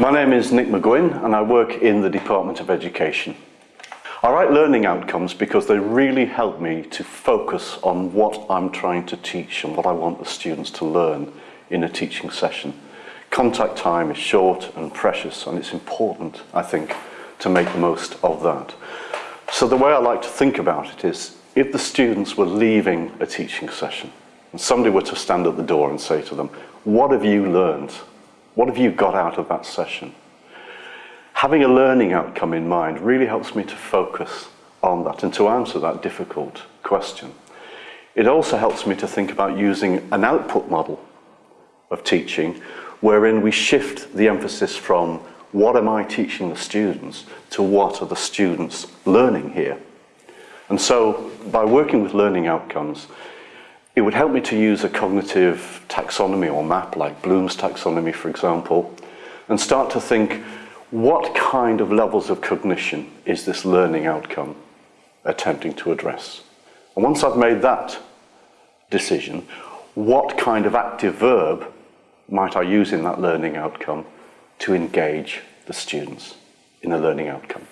My name is Nick McGuinn and I work in the Department of Education. I write learning outcomes because they really help me to focus on what I'm trying to teach and what I want the students to learn in a teaching session. Contact time is short and precious and it's important, I think, to make the most of that. So the way I like to think about it is, if the students were leaving a teaching session and somebody were to stand at the door and say to them, what have you learned? What have you got out of that session? Having a learning outcome in mind really helps me to focus on that and to answer that difficult question. It also helps me to think about using an output model of teaching wherein we shift the emphasis from what am I teaching the students to what are the students learning here. And so by working with learning outcomes, it would help me to use a cognitive taxonomy or map like Bloom's taxonomy, for example, and start to think what kind of levels of cognition is this learning outcome attempting to address? And once I've made that decision, what kind of active verb might I use in that learning outcome to engage the students in a learning outcome?